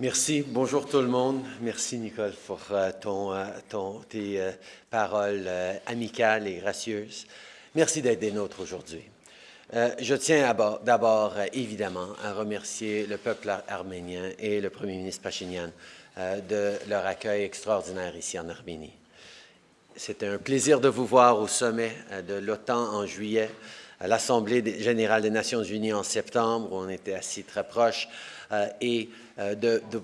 Merci. Bonjour tout le monde. Merci Nicole pour euh, ton, euh, ton, tes euh, paroles amicales et gracieuses. Merci d'être des nôtres aujourd'hui. Je tiens d'abord évidemment à remercier le peuple ar arménien et le premier ministre Pachinian de leur accueil extraordinaire ici en Arménie. C'était un plaisir de vous voir au sommet de l'OTAN en juillet, à l'Assemblée générale des Nations unies en septembre, où on était assis très proches, euh, et euh,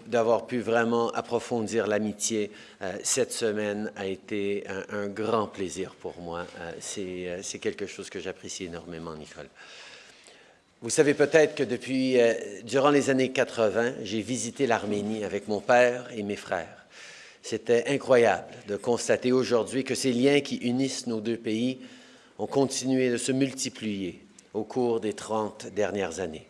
d'avoir pu vraiment approfondir l'amitié euh, cette semaine a été un, grand plaisir pour moi. C'est quelque chose que j'apprécie énormément, Nicole. Vous savez peut-être que depuis, durant les années 80, j'ai visité l'Arménie avec mon père et mes frères. C'était incroyable de constater aujourd'hui que ces liens qui unissent nos deux pays ont continué de se multiplier au cours des 30 dernières années.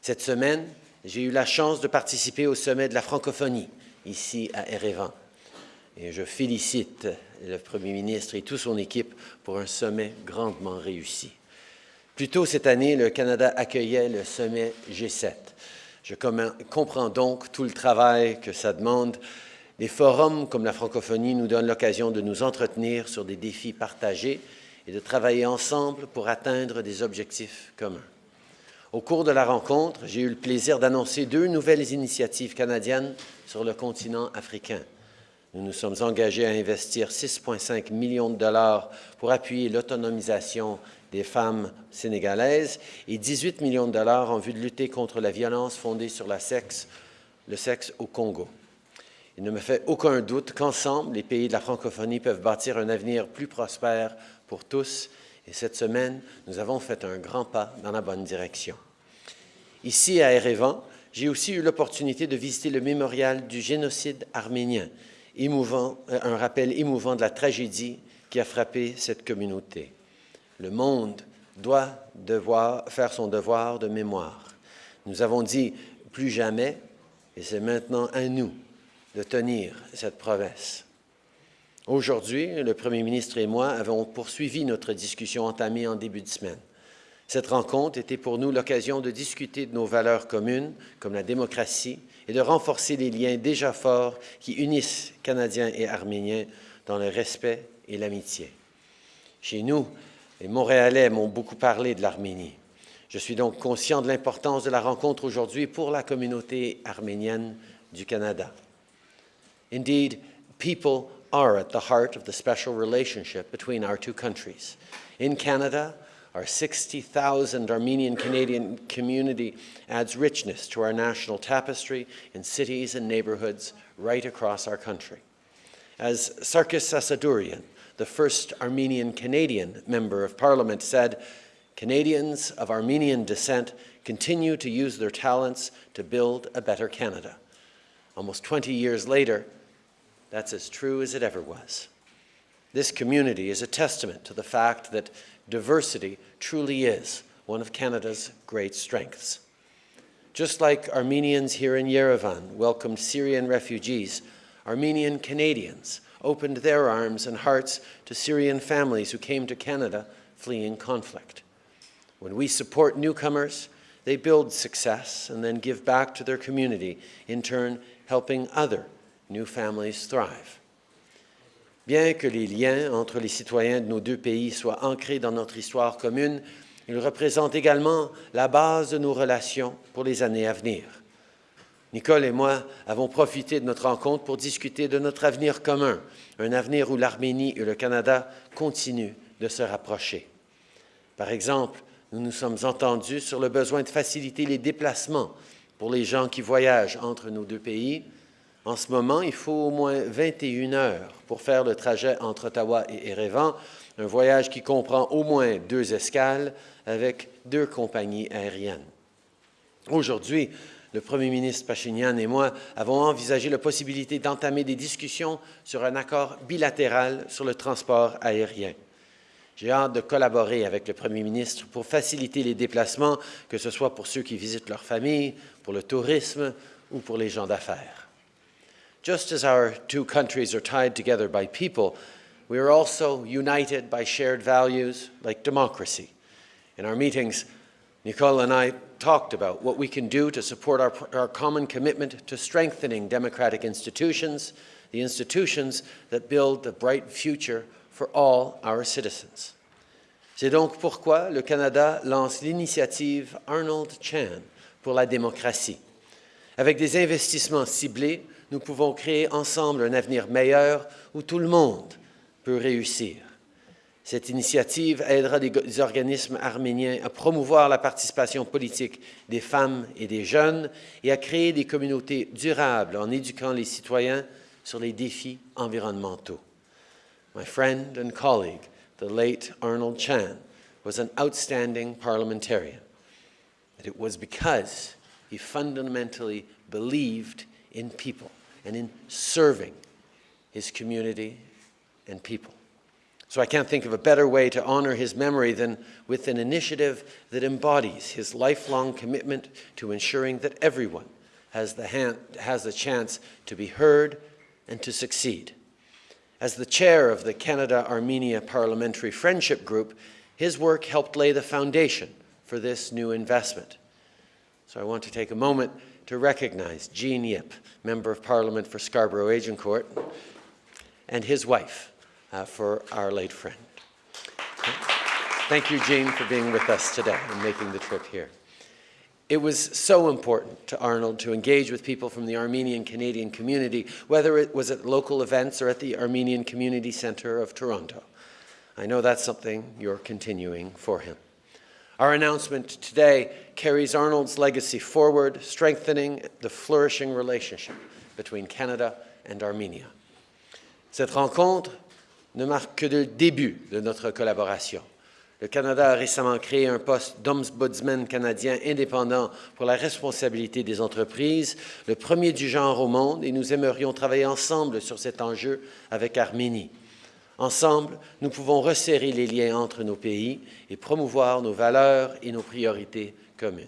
Cette semaine, j'ai eu la chance de participer au sommet de la francophonie ici à Erevan. Et je félicite le Premier ministre et toute son équipe pour un sommet grandement réussi. Plus tôt cette année, le Canada accueillait le sommet G7. Je comprends donc tout le travail que ça demande. Les forums comme la francophonie nous donnent l'occasion de nous entretenir sur des défis partagés et de travailler ensemble pour atteindre des objectifs communs. Au cours de la rencontre, j'ai eu le plaisir d'annoncer deux nouvelles initiatives canadiennes sur le continent africain. Nous nous sommes engagés à investir 6,5 millions de dollars pour appuyer l'autonomisation des femmes sénégalaises et 18 millions de dollars en vue de lutter contre la violence fondée sur la sexe, le sexe au Congo. Il ne me fait aucun doute qu'ensemble, les pays de la francophonie peuvent bâtir un avenir plus prospère pour tous et cette semaine, nous avons fait un grand pas dans la bonne direction. Ici, à Erevan, j'ai aussi eu l'opportunité de visiter le mémorial du génocide arménien, euh, un rappel émouvant de la tragédie qui a frappé cette communauté. Le monde doit devoir faire son devoir de mémoire. Nous avons dit plus jamais, et c'est maintenant à nous de tenir cette promesse. Aujourd'hui, le Premier ministre et moi avons poursuivi notre discussion entamée en début de semaine. Cette rencontre était pour nous l'occasion de discuter de nos valeurs communes, comme la démocratie, et de renforcer les liens déjà forts qui unissent Canadiens et Arméniens dans le respect et l'amitié. Chez nous, les Montréalais m'ont beaucoup parlé de l'Arménie. Je suis donc conscient de l'importance de la rencontre aujourd'hui pour la communauté arménienne du Canada. Indeed, people are at the heart of the special relationship between our two countries. In Canada, our 60,000 Armenian Canadian community adds richness to our national tapestry in cities and neighborhoods right across our country. As Sarkis Asadourian, the first Armenian Canadian member of parliament, said, Canadians of Armenian descent continue to use their talents to build a better Canada. Almost 20 years later, that's as true as it ever was. This community is a testament to the fact that diversity truly is one of Canada's great strengths. Just like Armenians here in Yerevan welcomed Syrian refugees, Armenian Canadians opened their arms and hearts to Syrian families who came to Canada fleeing conflict. When we support newcomers, they build success and then give back to their community, in turn helping other new families thrive. Bien que les liens entre les citoyens de nos deux pays soient ancrés dans notre histoire commune, ils représentent également la base de nos relations pour les années à venir. Nicole et moi avons profité de notre rencontre pour discuter de notre avenir commun, un avenir où l'Arménie et le Canada continuent de se rapprocher. Par exemple, nous nous sommes entendus sur le besoin de faciliter les déplacements pour les gens qui voyagent entre nos deux pays, en ce moment, il faut au moins 21 heures pour faire le trajet entre Ottawa et Erevan, un voyage qui comprend au moins deux escales avec deux compagnies aériennes. Aujourd'hui, le premier ministre Pachinian et moi avons envisagé la possibilité d'entamer des discussions sur un accord bilatéral sur le transport aérien. J'ai hâte de collaborer avec le premier ministre pour faciliter les déplacements, que ce soit pour ceux qui visitent leur famille, pour le tourisme ou pour les gens d'affaires. Just as our two countries are tied together by people, we are also united by shared values like democracy. In our meetings, Nicole and I talked about what we can do to support our, our common commitment to strengthening democratic institutions, the institutions that build the bright future for all our citizens. C'est donc pourquoi le Canada lance l'initiative Arnold Chan pour la démocratie. Avec des investissements ciblés, nous pouvons créer ensemble un avenir meilleur où tout le monde peut réussir. Cette initiative aidera des organismes arméniens à promouvoir la participation politique des femmes et des jeunes et à créer des communautés durables en éduquant les citoyens sur les défis environnementaux. My friend and colleague, the late Arnold Chan, was an outstanding parliamentarian. And it was because he fundamentally believed in people and in serving his community and people. So I can't think of a better way to honor his memory than with an initiative that embodies his lifelong commitment to ensuring that everyone has the, hand, has the chance to be heard and to succeed. As the chair of the Canada-Armenia Parliamentary Friendship Group, his work helped lay the foundation for this new investment. So I want to take a moment to recognize Jean Yip, Member of Parliament for Scarborough-Agincourt, and his wife, uh, for our late friend. Thank you, Jean, for being with us today and making the trip here. It was so important to Arnold to engage with people from the Armenian Canadian community, whether it was at local events or at the Armenian Community Centre of Toronto. I know that's something you're continuing for him. Our announcement today carries Arnold's legacy forward, strengthening the flourishing relationship between Canada and Armenia. Cette rencontre ne marque que le début de notre collaboration. Le Canada a récemment créé un poste d'ombudsman canadien indépendant pour la responsabilité des entreprises, le premier du genre au monde, et nous aimerions travailler ensemble sur cet enjeu avec Arménie. Ensemble, nous pouvons resserrer les liens entre nos pays et promouvoir nos valeurs et nos priorités communes.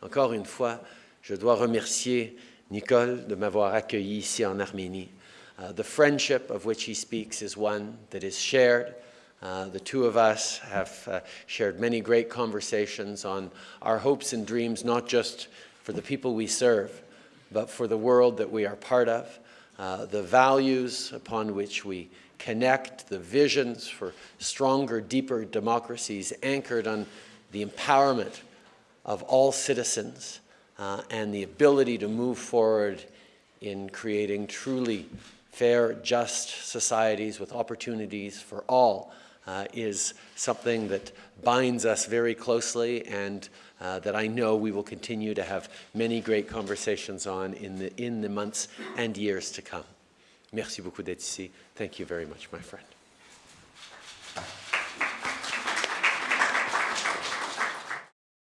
Encore une fois, je dois remercier Nicole de m'avoir accueilli ici en Arménie Uh, the friendship of which he speaks is one that is shared. Uh, the two of us have uh, shared many great conversations on our hopes and dreams, not just for the people we serve, but for the world that we are part of, the values upon which we connect, the visions for stronger, deeper democracies anchored on the empowerment of all citizens uh, and the ability to move forward in creating truly fair, just societies with opportunities for all uh, is something that binds us very closely and uh, that I know we will continue to have many great conversations on in the, in the months and years to come. Merci beaucoup d'être ici. Thank you very much, my friend.